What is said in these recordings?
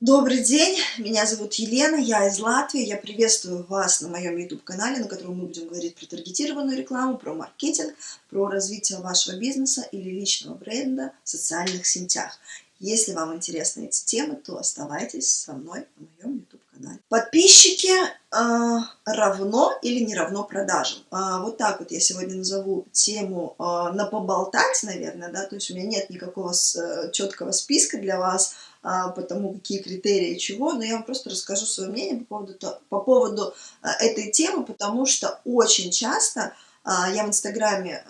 Добрый день, меня зовут Елена, я из Латвии, я приветствую вас на моем YouTube-канале, на котором мы будем говорить про таргетированную рекламу, про маркетинг, про развитие вашего бизнеса или личного бренда в социальных сетях. Если вам интересны эти темы, то оставайтесь со мной на моем YouTube-канале. Подписчики э, равно или не равно продажам. Э, вот так вот я сегодня назову тему э, на поболтать, наверное, да, то есть у меня нет никакого с, э, четкого списка для вас, по тому, какие критерии чего, но я вам просто расскажу свое мнение по поводу, по поводу а, этой темы, потому что очень часто а, я в Инстаграме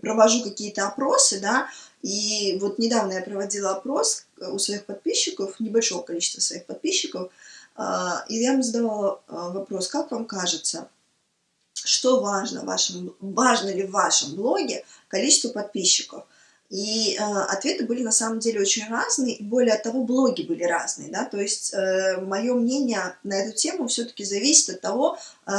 провожу какие-то опросы, да, и вот недавно я проводила опрос у своих подписчиков, небольшого количества своих подписчиков, и я им задавала вопрос, как вам кажется, что важно, в вашем, важно ли в вашем блоге количество подписчиков – и э, ответы были на самом деле очень разные, и более того, блоги были разные, да, то есть э, мое мнение на эту тему все-таки зависит от того, э,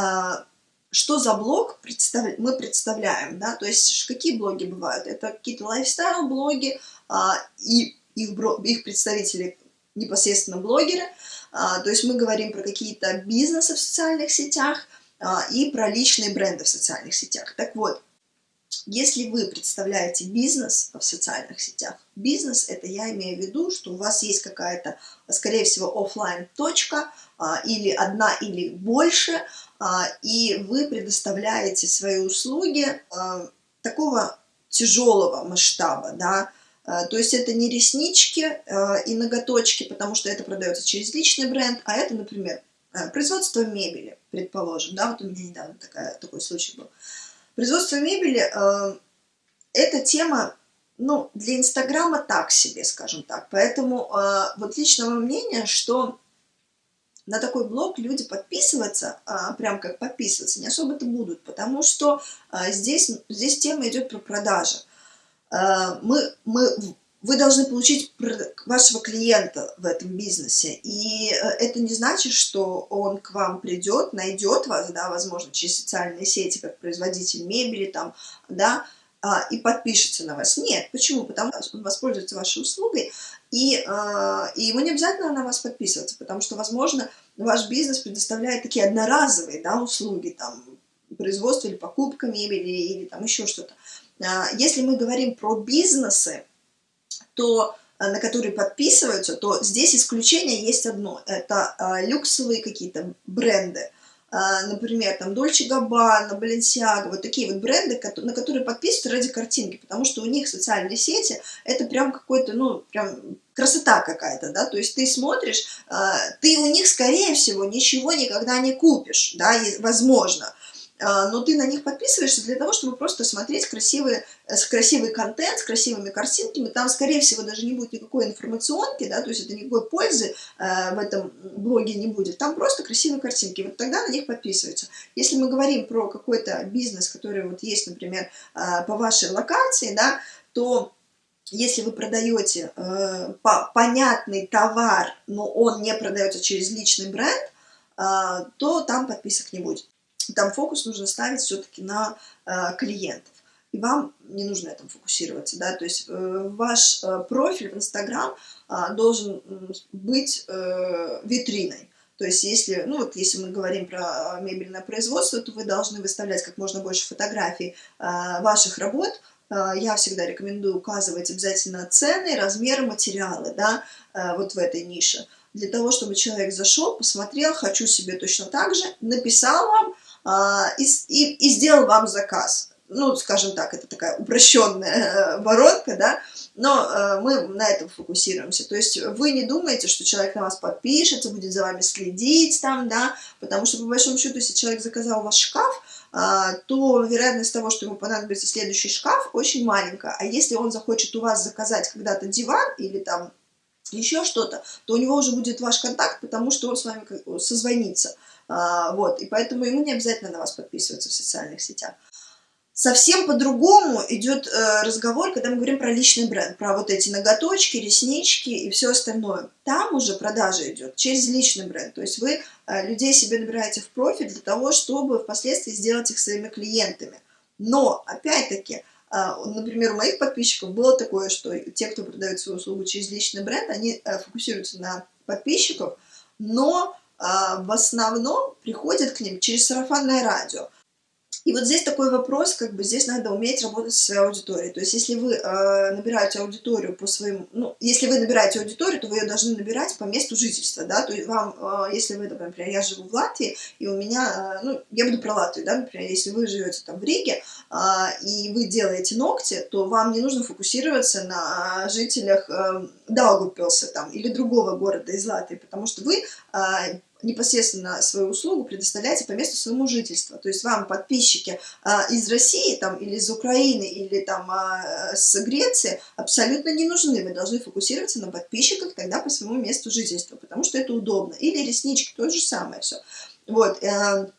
что за блог представ... мы представляем, да, то есть какие блоги бывают, это какие-то лайфстайл-блоги, э, и их, их представители непосредственно блогеры, э, то есть мы говорим про какие-то бизнесы в социальных сетях э, и про личные бренды в социальных сетях. Так вот, если вы представляете бизнес в социальных сетях, бизнес это я имею в виду, что у вас есть какая-то, скорее всего, офлайн точка а, или одна или больше, а, и вы предоставляете свои услуги а, такого тяжелого масштаба, да, то есть это не реснички и ноготочки, потому что это продается через личный бренд, а это, например, производство мебели, предположим, да, вот у меня недавно такая, такой случай был. Производство мебели э, – это тема, ну, для Инстаграма так себе, скажем так. Поэтому э, вот личного мнения, что на такой блог люди подписываться, а, прям как подписываться, не особо-то будут, потому что а, здесь, здесь тема идет про продажи. А, мы, мы вы должны получить вашего клиента в этом бизнесе. И э, это не значит, что он к вам придет, найдет вас, да, возможно, через социальные сети, как производитель мебели, там, да, а, и подпишется на вас. Нет. Почему? Потому что он воспользуется вашей услугой, и, а, и ему не обязательно на вас подписываться, потому что, возможно, ваш бизнес предоставляет такие одноразовые да, услуги, там, производство или покупка мебели, или там еще что-то. А, если мы говорим про бизнесы, то э, на которые подписываются, то здесь исключение есть одно. Это а, люксовые какие-то бренды. А, например, там Dolce Gabbana, Balenciaga, вот такие вот бренды, на которые подписываются ради картинки, потому что у них социальные сети, это прям какой-то, ну, прям красота какая-то, да, то есть ты смотришь, ты у них, скорее всего, ничего никогда не купишь, да, возможно, но ты на них подписываешься для того, чтобы просто смотреть красивый, э, красивый контент с красивыми картинками. Там, скорее всего, даже не будет никакой информационки, да, то есть это никакой пользы э, в этом блоге не будет. Там просто красивые картинки. Вот тогда на них подписываются. Если мы говорим про какой-то бизнес, который вот есть, например, э, по вашей локации, да, то если вы продаете э, по, понятный товар, но он не продается через личный бренд, то там подписок не будет там фокус нужно ставить все-таки на э, клиентов. И вам не нужно этом фокусироваться, да, то есть э, ваш э, профиль в Инстаграм э, должен быть э, витриной. То есть если, ну вот если мы говорим про мебельное производство, то вы должны выставлять как можно больше фотографий э, ваших работ, э, я всегда рекомендую указывать обязательно цены, размеры, материалы, да, э, вот в этой нише, для того, чтобы человек зашел, посмотрел, хочу себе точно так же, написал вам, и, и, и сделал вам заказ. Ну, скажем так, это такая упрощенная э, воронка, да, но э, мы на этом фокусируемся. То есть вы не думаете, что человек на вас подпишется, будет за вами следить там, да, потому что, по большому счету, если человек заказал ваш шкаф, а, то вероятность того, что ему понадобится следующий шкаф, очень маленькая. А если он захочет у вас заказать когда-то диван или там еще что-то, то у него уже будет ваш контакт, потому что он с вами созвонится. А, вот, и поэтому ему не обязательно на вас подписываться в социальных сетях. Совсем по-другому идет э, разговор, когда мы говорим про личный бренд, про вот эти ноготочки, реснички и все остальное. Там уже продажа идет через личный бренд. То есть вы э, людей себе набираете в профиль для того, чтобы впоследствии сделать их своими клиентами. Но, опять-таки, а, например, у моих подписчиков было такое, что те, кто продает свою услугу через личный бренд, они э, фокусируются на подписчиков, но в основном приходят к ним через сарафанное радио. И вот здесь такой вопрос, как бы здесь надо уметь работать со своей аудиторией. То есть, если вы э, набираете аудиторию по своим, ну, если вы набираете аудиторию, то вы ее должны набирать по месту жительства, да, то есть вам, э, если вы, например, я живу в Латвии, и у меня, э, ну, я буду про Латвию, да, например, если вы живете там в Риге, э, и вы делаете ногти, то вам не нужно фокусироваться на жителях э, Даугупилса там, или другого города из Латвии, потому что вы э, непосредственно свою услугу предоставляете по месту своему жительства. То есть вам подписчики а, из России там, или из Украины или там, а, с Греции абсолютно не нужны. Вы должны фокусироваться на подписчиках тогда по своему месту жительства, потому что это удобно. Или реснички, то же самое все. Вот. Э,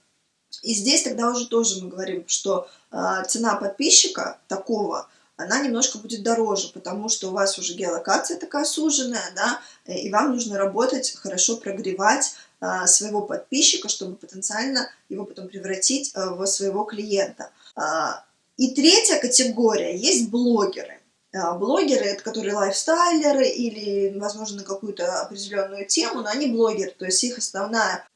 и здесь тогда уже тоже мы говорим, что э, цена подписчика такого – она немножко будет дороже, потому что у вас уже геолокация такая суженная, да, и вам нужно работать, хорошо прогревать а, своего подписчика, чтобы потенциально его потом превратить а, в своего клиента. А, и третья категория есть блогеры. А, блогеры, это которые лайфстайлеры или, возможно, на какую-то определенную тему, но они блогеры, то есть их основная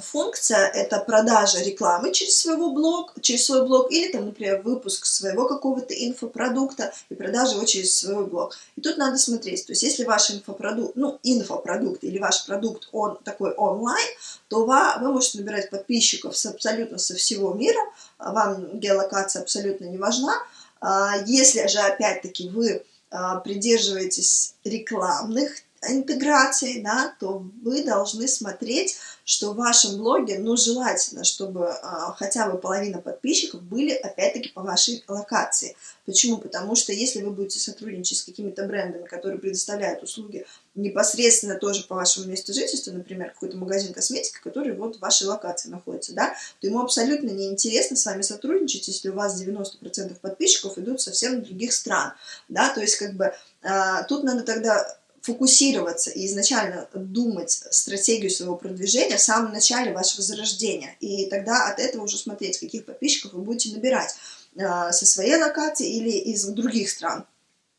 функция – это продажа рекламы через, своего блог, через свой блог или, там, например, выпуск своего какого-то инфопродукта и продажа его через свой блог. И тут надо смотреть, то есть если ваш инфопродукт, ну, инфопродукт или ваш продукт, он такой онлайн, то вы, вы можете набирать подписчиков с абсолютно со всего мира, вам геолокация абсолютно не важна. А если же, опять-таки, вы а, придерживаетесь рекламных интеграций, да, то вы должны смотреть, что в вашем блоге, ну, желательно, чтобы а, хотя бы половина подписчиков были, опять-таки, по вашей локации. Почему? Потому что если вы будете сотрудничать с какими-то брендами, которые предоставляют услуги непосредственно тоже по вашему месту жительства, например, какой-то магазин косметики, который вот в вашей локации находится, да, то ему абсолютно неинтересно с вами сотрудничать, если у вас 90% подписчиков идут совсем других стран, да, то есть как бы а, тут надо тогда фокусироваться и изначально думать стратегию своего продвижения в самом начале вашего зарождения. И тогда от этого уже смотреть, каких подписчиков вы будете набирать э, со своей локации или из других стран.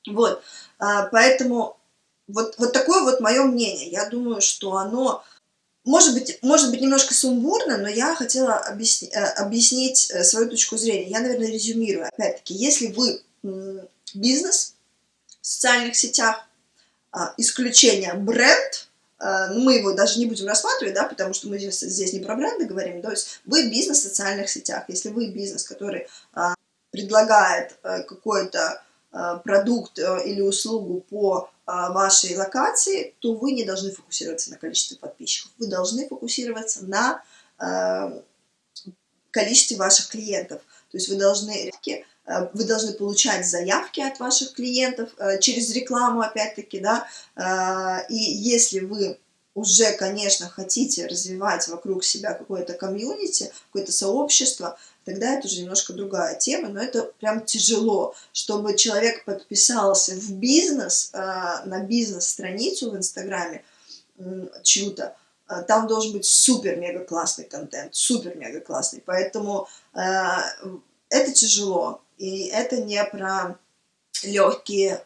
Вот, э, поэтому вот, вот такое вот мое мнение. Я думаю, что оно может быть, может быть немножко сумбурно, но я хотела объясни, э, объяснить э, свою точку зрения. Я, наверное, резюмирую. Опять-таки, если вы бизнес в социальных сетях, а, исключение бренд, а, ну, мы его даже не будем рассматривать, да, потому что мы здесь, здесь не про бренды говорим, то есть вы бизнес в социальных сетях, если вы бизнес, который а, предлагает а, какой-то а, продукт а, или услугу по а, вашей локации, то вы не должны фокусироваться на количестве подписчиков, вы должны фокусироваться на а, количестве ваших клиентов, то есть вы должны Э, вы должны получать заявки от ваших клиентов э, через рекламу, опять-таки, да, э, и если вы уже, конечно, хотите развивать вокруг себя какое-то комьюнити, какое-то сообщество, тогда это уже немножко другая тема, но это прям тяжело, чтобы человек подписался в бизнес, на бизнес-страницу в Инстаграме чью-то, там должен быть супер-мега классный контент, супер-мега классный, поэтому это тяжело, и это не про легкие,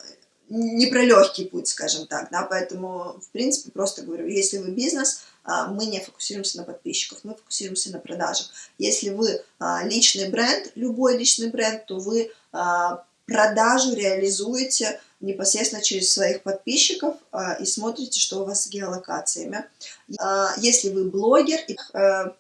не про легкий путь, скажем так, да, поэтому, в принципе, просто говорю, если вы бизнес, а, мы не фокусируемся на подписчиках, мы фокусируемся на продажах. Если вы а, личный бренд, любой личный бренд, то вы а, продажу реализуете непосредственно через своих подписчиков и смотрите, что у вас с геолокациями. Если вы блогер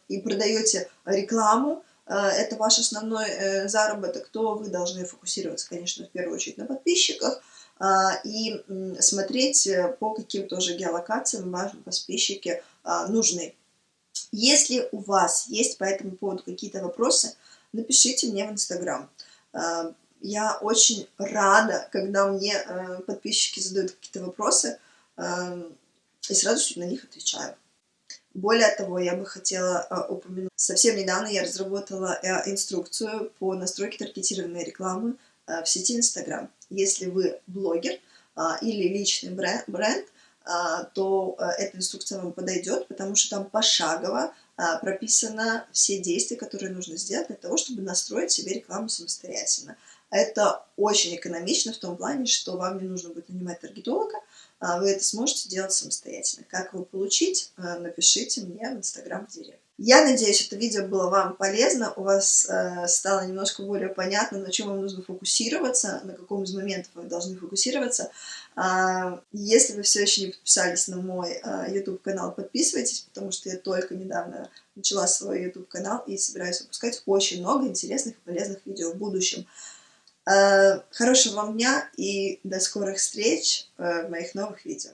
и, продаете рекламу, это ваш основной э, заработок, то вы должны фокусироваться, конечно, в первую очередь на подписчиках а, и смотреть, э, по каким тоже геолокациям ваши подписчики нужны. Если у вас есть по этому поводу какие-то вопросы, напишите мне в Инстаграм. Я очень рада, когда мне подписчики задают какие-то вопросы, и сразу на них отвечаю. Более того, я бы хотела а, упомянуть, совсем недавно я разработала а, инструкцию по настройке таргетированной рекламы а, в сети Instagram. Если вы блогер или личный бренд, то эта инструкция вам подойдет, потому что там пошагово прописано все действия, которые нужно сделать для того, чтобы настроить себе рекламу самостоятельно. Это очень экономично в том плане, что вам не нужно будет нанимать таргетолога, вы это сможете делать самостоятельно. Как его получить, э, напишите мне в Инстаграм в директ. Я надеюсь, это видео было вам полезно, у вас э, стало немножко более понятно, на чем вам нужно фокусироваться, на каком из моментов вы должны фокусироваться. Э, если вы все еще не подписались на мой э, YouTube-канал, подписывайтесь, потому что я только недавно начала свой YouTube-канал и собираюсь выпускать очень много интересных и полезных видео в будущем. Э, хорошего вам дня и до скорых встреч э, в моих новых видео.